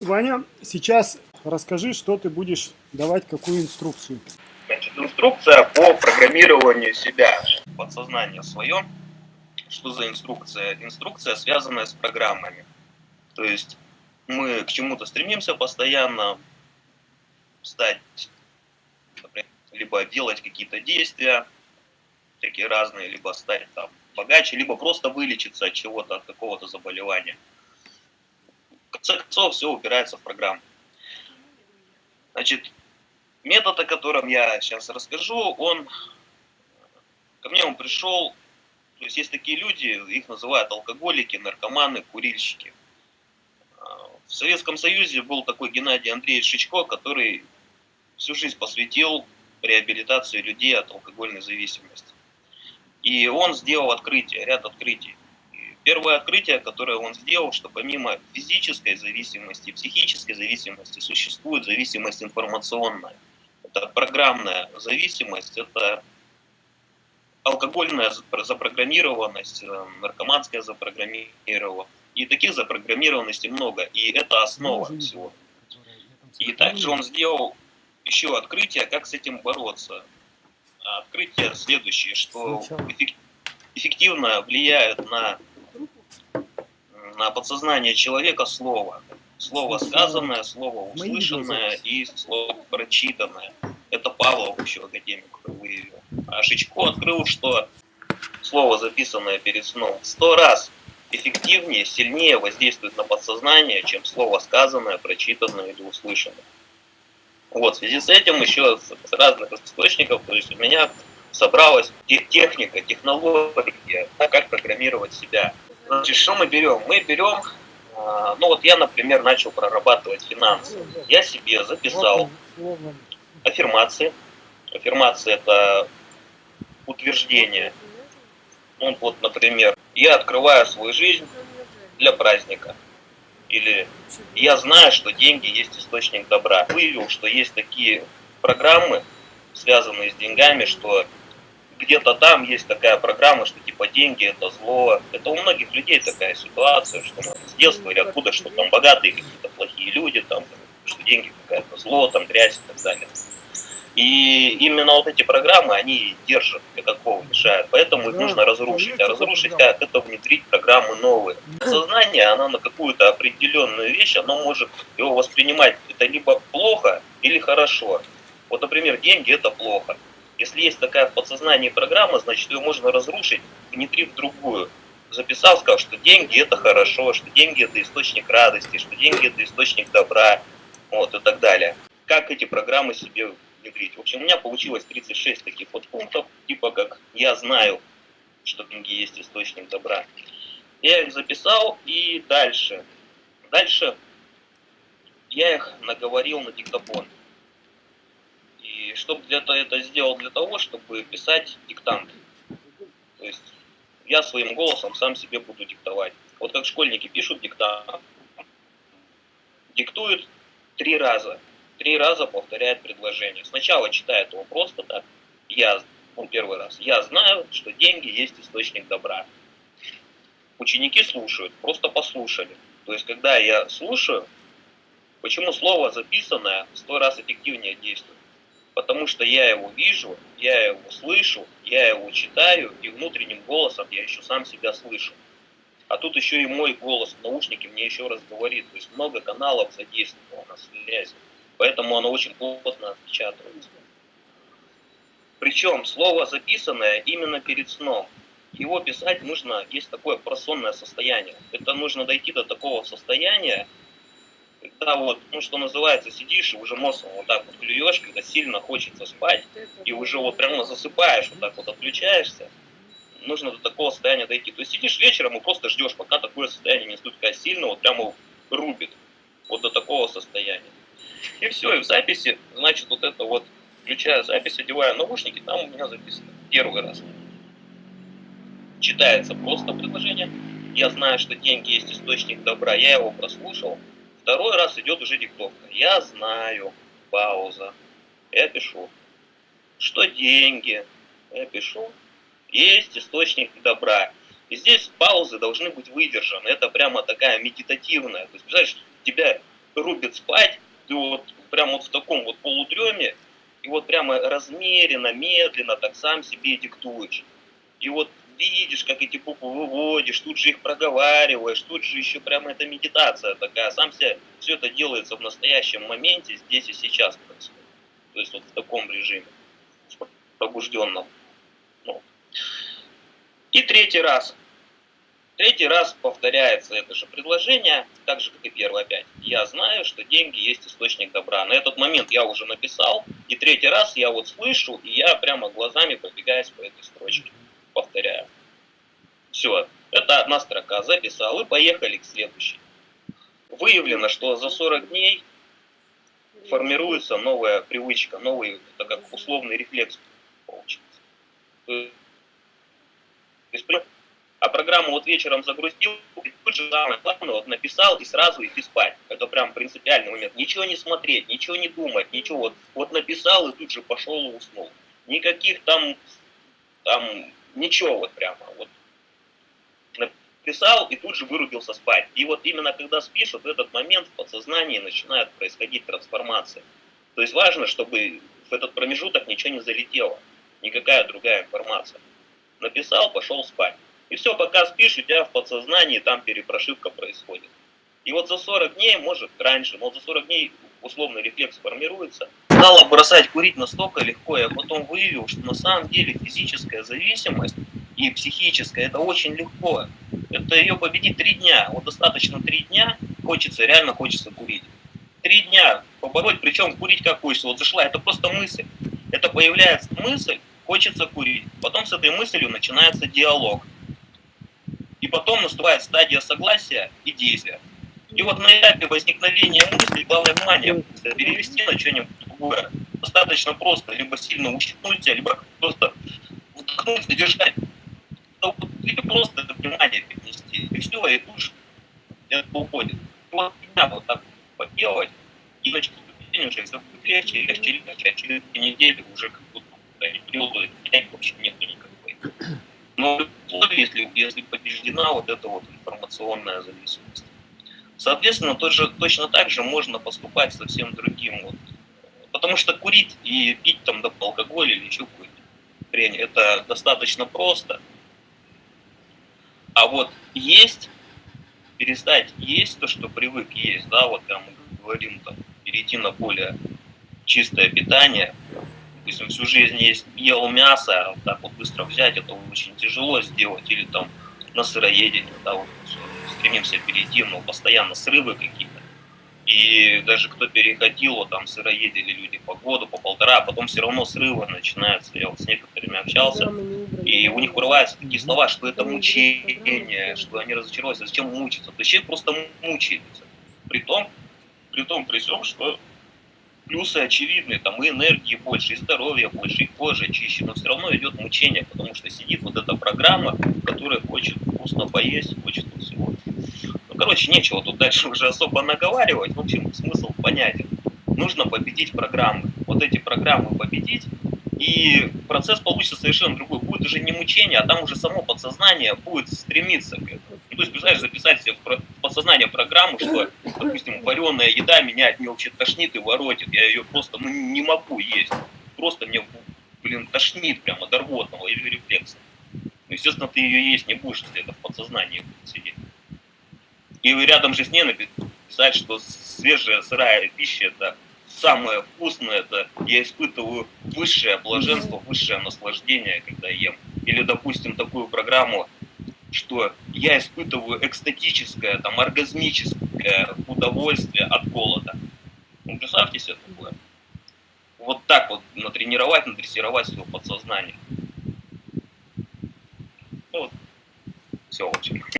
Ваня, сейчас расскажи, что ты будешь давать, какую инструкцию. Значит, инструкция по программированию себя, подсознание свое. Что за инструкция? Инструкция, связанная с программами. То есть мы к чему-то стремимся постоянно, стать, например, либо делать какие-то действия, такие разные, либо стать там богаче, либо просто вылечиться от чего-то, от какого-то заболевания. Конце концов, все упирается в программу. Значит, метод, о котором я сейчас расскажу, он ко мне он пришел, то есть есть такие люди, их называют алкоголики, наркоманы, курильщики. В Советском Союзе был такой Геннадий Андреевич Шичко, который всю жизнь посвятил реабилитации людей от алкогольной зависимости. И он сделал открытие, ряд открытий. Первое открытие, которое он сделал, что помимо физической зависимости, психической зависимости, существует зависимость информационная. Это программная зависимость, это алкогольная запрограммированность, э, наркоманская запрограммированность. И таких запрограммированностей много, и это основа всего. И также он сделал еще открытие, как с этим бороться. А открытие следующее, что эффективно влияют на, на подсознание человека слово. Слово сказанное, слово услышанное и слово прочитанное. Это Павлов еще академик выявил. А Шичко открыл, что слово, записанное перед сном, сто раз эффективнее, сильнее воздействует на подсознание, чем слово сказанное, прочитанное или услышанное. Вот, в связи с этим еще с разных источников, то есть у меня собралась техника, технология, как программировать себя. Значит, что мы берем? Мы берем, а, ну вот я, например, начал прорабатывать финансы. Я себе записал аффирмации. Аффирмации это утверждение. Ну, вот, например, я открываю свою жизнь для праздника. Или я знаю, что деньги есть источник добра. Выявил, что есть такие программы, связанные с деньгами, что где-то там есть такая программа, что типа деньги это зло. Это у многих людей такая ситуация, что с детства или откуда, что там богатые какие-то плохие люди, там, что деньги какая-то зло, там грязь и так далее. И именно вот эти программы, они держат какого мешают, поэтому их нужно разрушить. А разрушить как? Это внедрить программы новые. Сознание, оно на какую-то определенную вещь, оно может его воспринимать это либо плохо или хорошо. Вот, например, деньги это плохо. Если есть такая в подсознании программа, значит ее можно разрушить, внедрив другую. Записал, сказал, что деньги это хорошо, что деньги это источник радости, что деньги это источник добра, вот и так далее. Как эти программы себе внедрить. В общем, у меня получилось 36 таких вот пунктов, типа как «я знаю, что деньги есть источник добра». Я их записал и дальше. Дальше я их наговорил на диктофон. И чтобы этого это сделал для того, чтобы писать диктант. То есть я своим голосом сам себе буду диктовать. Вот как школьники пишут диктант, диктуют три раза три раза повторяет предложение. Сначала читает его просто так. Я, ну, первый раз. Я знаю, что деньги есть источник добра. Ученики слушают, просто послушали. То есть, когда я слушаю, почему слово записанное сто раз эффективнее действует? Потому что я его вижу, я его слышу, я его читаю, и внутренним голосом я еще сам себя слышу. А тут еще и мой голос в наушнике мне еще раз говорит. То есть много каналов задействовано на связи поэтому оно очень плотно отпечатывается. Причем слово записанное именно перед сном. Его писать нужно, есть такое просонное состояние. Это нужно дойти до такого состояния, когда вот, ну что называется, сидишь и уже мозгом вот так вот клюешь, когда сильно хочется спать, и уже вот прямо засыпаешь, вот так вот отключаешься, нужно до такого состояния дойти. То есть сидишь вечером и просто ждешь, пока такое состояние не настолько сильно, вот прямо рубит, вот до такого состояния. И все, и в записи, значит, вот это вот, включая запись, одеваю наушники, там у меня записано первый раз. Читается просто предложение. Я знаю, что деньги есть источник добра, я его прослушал. Второй раз идет уже диктовка. Я знаю, пауза. Я пишу, что деньги, я пишу, есть источник добра. И здесь паузы должны быть выдержаны. Это прямо такая медитативная. То есть, представляешь, тебя рубит спать, ты вот прям вот в таком вот полудреме, и вот прямо размеренно, медленно так сам себе диктуешь. И вот видишь, как эти буквы выводишь, тут же их проговариваешь, тут же еще прямо эта медитация такая. Сам себе все это делается в настоящем моменте, здесь и сейчас происходит. То есть вот в таком режиме, пробужденном. Ну. И третий раз. Третий раз повторяется это же предложение, так же, как и первый опять. Я знаю, что деньги есть источник добра. На этот момент я уже написал, и третий раз я вот слышу, и я прямо глазами пробегаюсь по этой строчке. Повторяю. Все, это одна строка. Записал, и поехали к следующей. Выявлено, что за 40 дней формируется новая привычка, новый, это как условный рефлекс есть, а программу вот вечером загрузил, тут же самое главное, вот написал и сразу идти спать. Это прям принципиальный момент. Ничего не смотреть, ничего не думать, ничего. Вот, вот написал и тут же пошел и уснул. Никаких там, там, ничего вот прямо. Вот написал и тут же вырубился спать. И вот именно когда спишь, вот этот момент в подсознании начинает происходить трансформация. То есть важно, чтобы в этот промежуток ничего не залетело. Никакая другая информация. Написал, пошел спать. И все, пока спишь, у тебя в подсознании там перепрошивка происходит. И вот за 40 дней, может раньше, но за 40 дней условный рефлекс формируется. Стало бросать курить настолько легко, я потом выявил, что на самом деле физическая зависимость и психическая, это очень легко. Это ее победить три дня. Вот достаточно три дня, хочется, реально хочется курить. Три дня побороть, причем курить как хочется. Вот зашла, это просто мысль. Это появляется мысль, хочется курить. Потом с этой мыслью начинается диалог и потом наступает стадия согласия и действия. И вот на этапе возникновения мысли, главное внимание перевести на что-нибудь другое. Достаточно просто, либо сильно ущипнуть себя, либо просто вдохнуть, задержать. Или просто это внимание перенести. И все, и тут же это уходит. Вот меня вот так поделать, и начать уже все будет легче, легче, легче, а через две недели уже как будто периода вообще нету никакой. Но если, если побеждена вот эта вот информационная зависимость. Соответственно, тоже, точно так же можно поступать совсем другим. Вот. Потому что курить и пить там до алкоголь или еще какую-то хрень, это достаточно просто. А вот есть, перестать есть то, что привык есть, да, вот там мы говорим, там, перейти на более чистое питание, допустим, всю жизнь есть, ел мясо, а так вот быстро взять, это очень тяжело сделать, или там на сыроедение, да, вот стремимся перейти, но постоянно срывы какие-то. И даже кто переходил, вот там сыроедели люди по году, по полтора, а потом все равно срывы начинаются. Я вот с некоторыми общался, и у них вырываются такие слова, что это мучение, что они разочаровались, зачем мучиться. То есть человек просто мучается. При том, при том, при всем, что плюсы очевидны, там и энергии больше, и здоровья больше, и кожа чище, но все равно идет мучение, потому что сидит вот эта программа, которая хочет вкусно поесть, хочет всего. Короче, нечего тут дальше уже особо наговаривать, в общем, смысл понятен. Нужно победить программы. Вот эти программы победить, и процесс получится совершенно другой. Будет уже не мучение, а там уже само подсознание будет стремиться к этому. Ну, то есть, представляешь, записать себе в подсознание программу, что, допустим, вареная еда меня от нее вообще тошнит и воротит. Я ее просто ну, не могу есть. Просто мне, блин, тошнит прямо до рвотного или рефлекса. Ну, естественно, ты ее есть не будешь, если это в подсознании будет. И рядом же с ней написать, что свежая сырая пища это самое вкусное, это я испытываю высшее блаженство, высшее наслаждение, когда ем. Или, допустим, такую программу, что я испытываю экстатическое, там, оргазмическое удовольствие от голода. Ну, представьте себе такое. Вот так вот натренировать, надрессировать свое подсознание. Ну, вот. Все, общем.